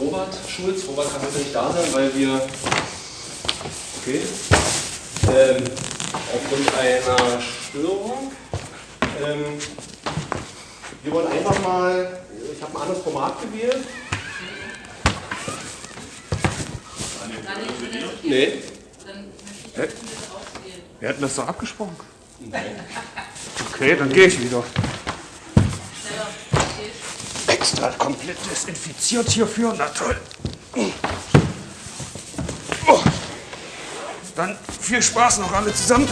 Robert Schulz. Robert kann heute nicht da sein, weil wir okay, ähm, aufgrund einer Störung. Ähm, wir wollen einfach mal, ich habe ein anderes Format gewählt. Nee. Wir hatten das doch abgesprochen. Okay, dann gehe ich wieder. Extra komplett desinfiziert hierfür, na toll. Dann viel Spaß noch alle zusammen.